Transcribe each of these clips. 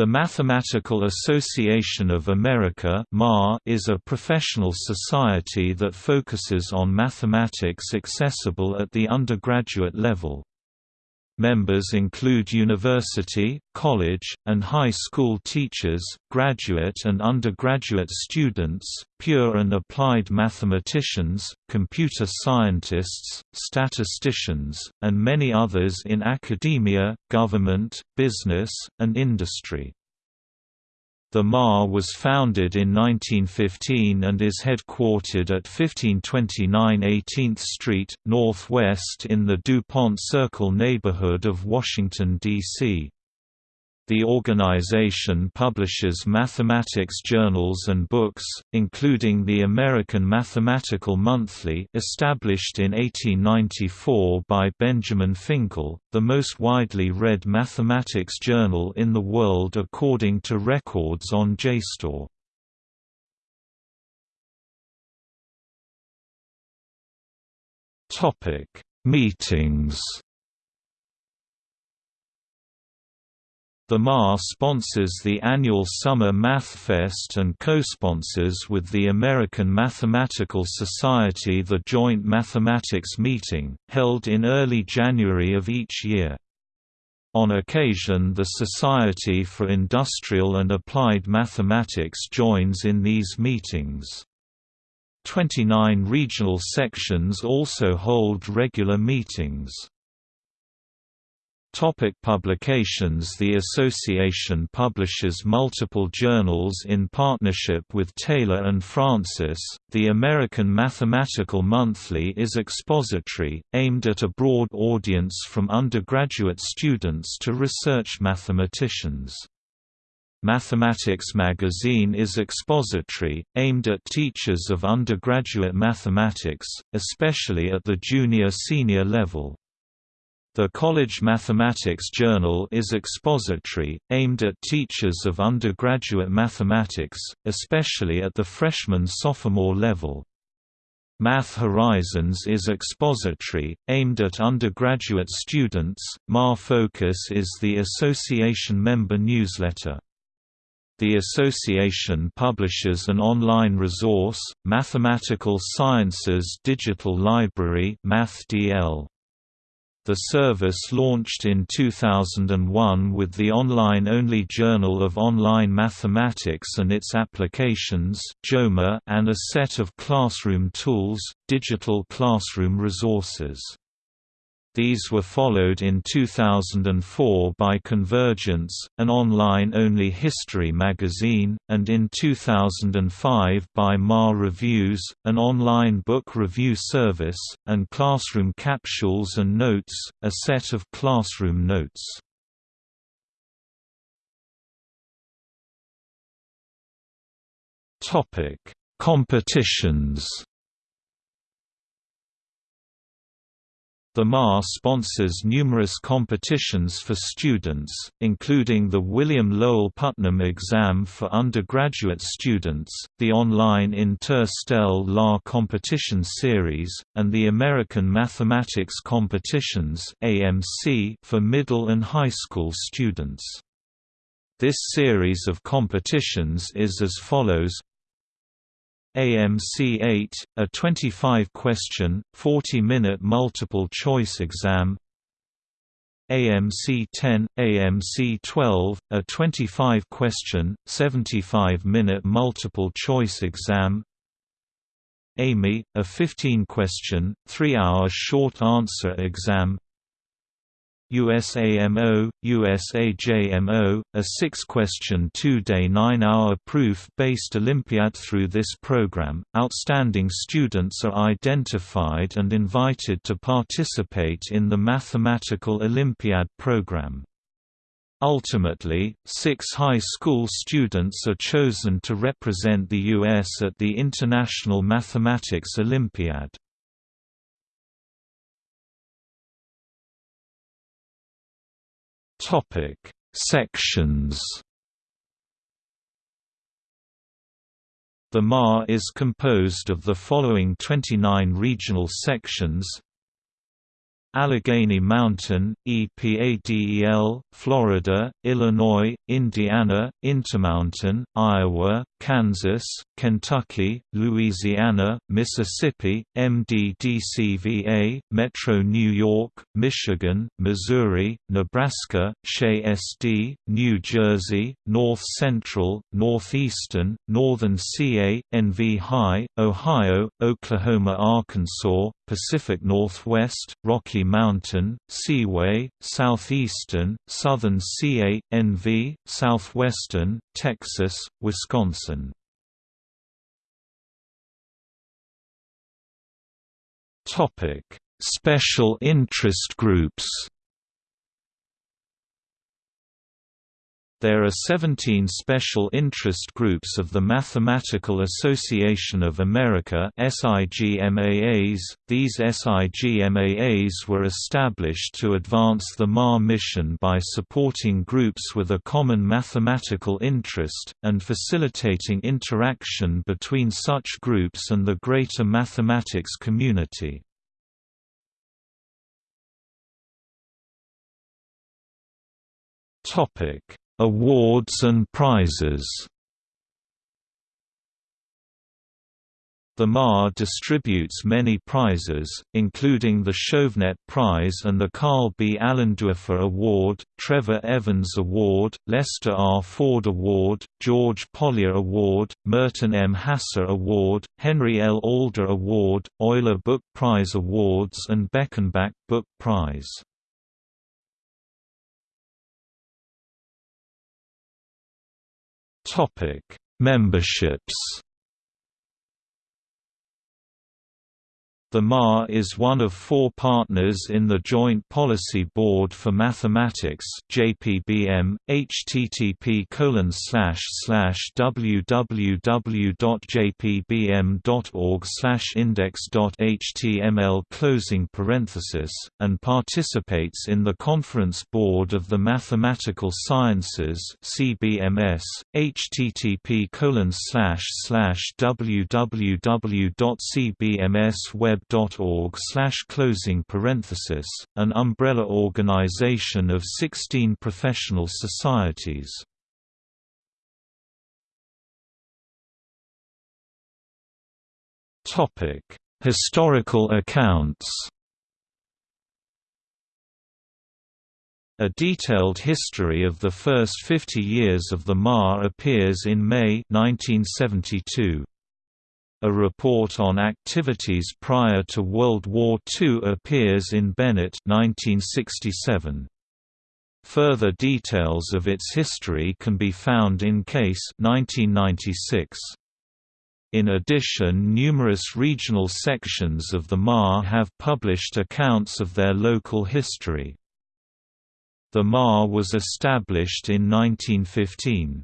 The Mathematical Association of America is a professional society that focuses on mathematics accessible at the undergraduate level. Members include university, college, and high school teachers, graduate and undergraduate students, pure and applied mathematicians, computer scientists, statisticians, and many others in academia, government, business, and industry. The MAA was founded in 1915 and is headquartered at 1529 18th Street, Northwest in the DuPont Circle neighborhood of Washington, D.C. The organization publishes mathematics journals and books, including the American Mathematical Monthly established in 1894 by Benjamin Finkel, the most widely read mathematics journal in the world according to records on JSTOR. Meetings The MAA sponsors the annual Summer MathFest and co-sponsors with the American Mathematical Society the Joint Mathematics Meeting, held in early January of each year. On occasion the Society for Industrial and Applied Mathematics joins in these meetings. Twenty-nine regional sections also hold regular meetings. Topic publications The association publishes multiple journals in partnership with Taylor and Francis. The American Mathematical Monthly is expository, aimed at a broad audience from undergraduate students to research mathematicians. Mathematics Magazine is expository, aimed at teachers of undergraduate mathematics, especially at the junior-senior level. The College Mathematics Journal is expository, aimed at teachers of undergraduate mathematics, especially at the freshman-sophomore level. Math Horizons is expository, aimed at undergraduate students. MAA Focus is the association member newsletter. The association publishes an online resource, Mathematical Sciences Digital Library MathDL. The service launched in 2001 with the online-only Journal of Online Mathematics and its applications and a set of classroom tools, digital classroom resources. These were followed in 2004 by Convergence, an online-only history magazine, and in 2005 by MAA Reviews, an online book review service, and Classroom Capsules and Notes, a set of classroom notes. Competitions The MAA sponsors numerous competitions for students, including the William Lowell Putnam Exam for undergraduate students, the online Inter-Stelle La Competition Series, and the American Mathematics Competitions for middle and high school students. This series of competitions is as follows AMC8, a 25-question, 40-minute multiple-choice exam. AMC10, AMC12, a 25-question, 75-minute multiple-choice exam. AIME, a 15-question, 3-hour short-answer exam USAMO, USAJMO, a six-question two-day nine-hour proof-based Olympiad Through this program, outstanding students are identified and invited to participate in the Mathematical Olympiad program. Ultimately, six high school students are chosen to represent the U.S. at the International Mathematics Olympiad. Topic: Sections. The MAA is composed of the following 29 regional sections Allegheny Mountain, EPADEL, Florida, Illinois, Indiana, Intermountain, Iowa, Kansas, Kentucky, Louisiana, Mississippi, MDDCVA, Metro New York, Michigan, Missouri, Nebraska, SHE SD, New Jersey, North Central, Northeastern, Northern CA, NV High, Ohio, Oklahoma Arkansas, Pacific Northwest, Rocky Mountain, Seaway, Southeastern, Southern CA, NV, Southwestern, Texas, Wisconsin. Special interest groups There are 17 special interest groups of the Mathematical Association of America SIGMAAs. These SIGMAAs were established to advance the MAA mission by supporting groups with a common mathematical interest, and facilitating interaction between such groups and the greater mathematics community. Topic Awards and prizes The MAA distributes many prizes, including the Chauvenet Prize and the Carl B. Allendorfer Award, Trevor Evans Award, Lester R. Ford Award, George Polya Award, Merten M. Hasse Award, Henry L. Alder Award, Euler Book Prize Awards and Beckenbach Book Prize. Topic: Memberships. The MAA is one of four partners in the Joint Policy Board for Mathematics (JPBM). http www.jpbm.org index.html closing parenthesis and participates in the Conference Board of the Mathematical Sciences (CBMS). http www.cbmsweb web.org slash closing parenthesis, an umbrella organization of 16 professional societies. Historical accounts. A detailed history of the first 50 years of the MAA appears in May 1972. A report on activities prior to World War II appears in Bennett 1967. Further details of its history can be found in Case 1996. In addition numerous regional sections of the MAA have published accounts of their local history. The MAA was established in 1915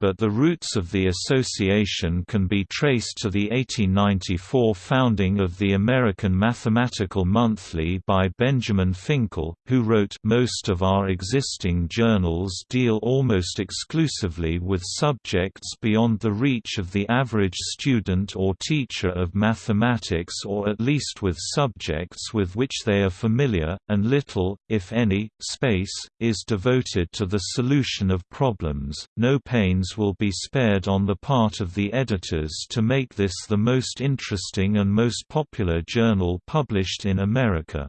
but the roots of the association can be traced to the 1894 founding of the American Mathematical Monthly by Benjamin Finkel, who wrote Most of our existing journals deal almost exclusively with subjects beyond the reach of the average student or teacher of mathematics or at least with subjects with which they are familiar, and little, if any, space, is devoted to the solution of problems. No pains will be spared on the part of the editors to make this the most interesting and most popular journal published in America.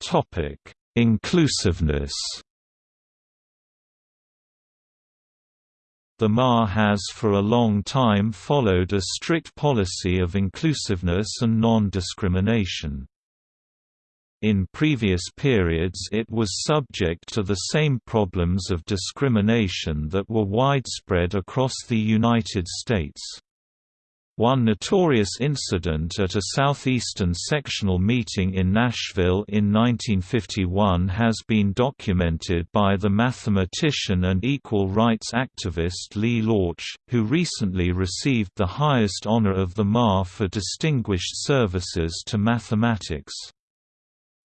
Topic: Inclusiveness The MAA has for a long time followed a strict policy of inclusiveness and non-discrimination. In previous periods it was subject to the same problems of discrimination that were widespread across the United States. One notorious incident at a southeastern sectional meeting in Nashville in 1951 has been documented by the mathematician and equal rights activist Lee Lorch, who recently received the highest honor of the MAA for distinguished services to mathematics.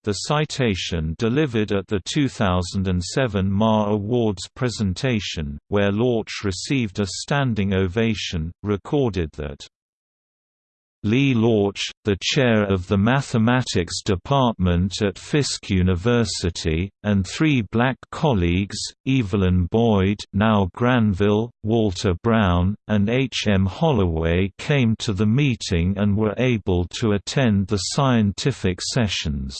The citation delivered at the 2007 MAA Awards presentation, where Lorch received a standing ovation, recorded that Lee Lorch, the chair of the mathematics department at Fisk University, and three black colleagues, Evelyn Boyd now Granville, Walter Brown, and H. M. Holloway came to the meeting and were able to attend the scientific sessions.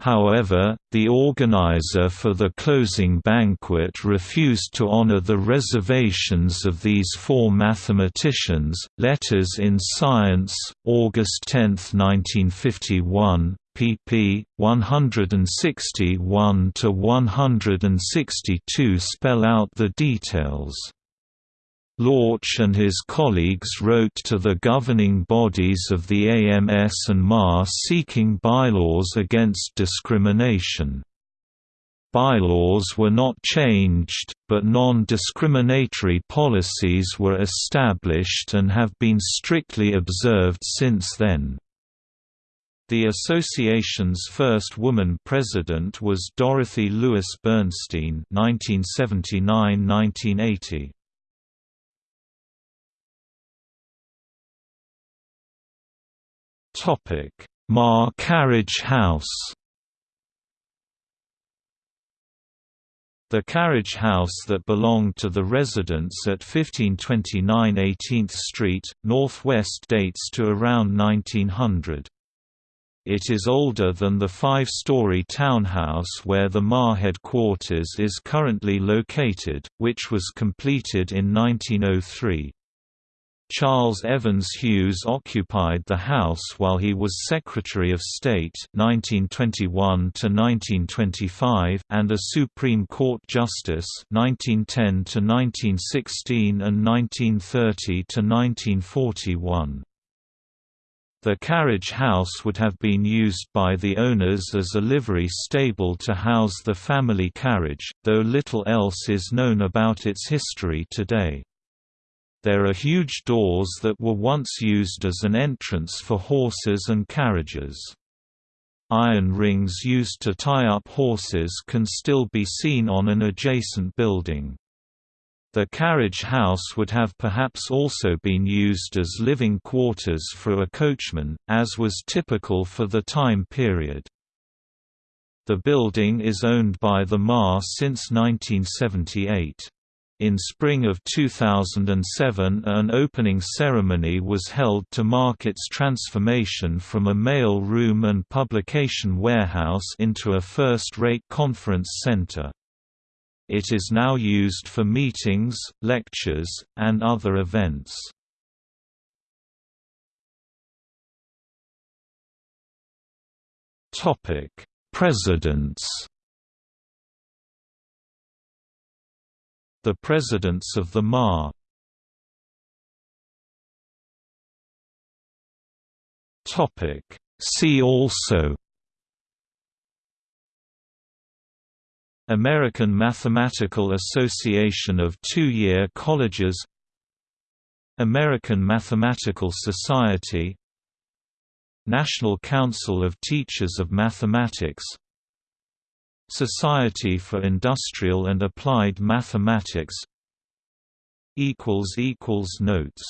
However, the organizer for the closing banquet refused to honor the reservations of these four mathematicians. Letters in Science, August 10, 1951, pp. 161 to 162 spell out the details. Lorch and his colleagues wrote to the governing bodies of the AMS and MAA seeking bylaws against discrimination. Bylaws were not changed, but non-discriminatory policies were established and have been strictly observed since then. The association's first woman president was Dorothy Lewis Bernstein 1979–1980. MAA Carriage House The carriage house that belonged to the residence at 1529 18th Street, Northwest dates to around 1900. It is older than the five-story townhouse where the MAA headquarters is currently located, which was completed in 1903. Charles Evans Hughes occupied the house while he was Secretary of State 1921 1925 and a Supreme Court Justice 1910 1916 and 1930 1941. The carriage house would have been used by the owners as a livery stable to house the family carriage, though little else is known about its history today. There are huge doors that were once used as an entrance for horses and carriages. Iron rings used to tie up horses can still be seen on an adjacent building. The carriage house would have perhaps also been used as living quarters for a coachman, as was typical for the time period. The building is owned by the MAA since 1978. In spring of 2007 an opening ceremony was held to mark its transformation from a mail room and publication warehouse into a first-rate conference center. It is now used for meetings, lectures, and other events. Presidents The Presidents of the MAA See also. American Mathematical Association of Two-Year Colleges. American Mathematical Society. National Council of Teachers of Mathematics Society for Industrial and Applied Mathematics Notes